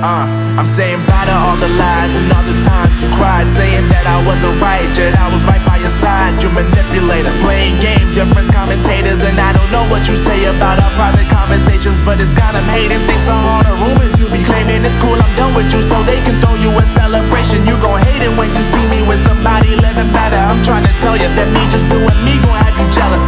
Uh, I'm saying bye to all the lies and all the times you cried, saying that I wasn't right, yet I was right by your side. You manipulator, playing games, your friends commentators, and I don't know what you say about our private conversations, but it's got them hating. Thanks to all the rumors you be claiming, it's cool, I'm done with you, so they can throw you a celebration. You gon' hate it when you see me with somebody living better. I'm trying to tell you that me just doing me gon' have you jealous.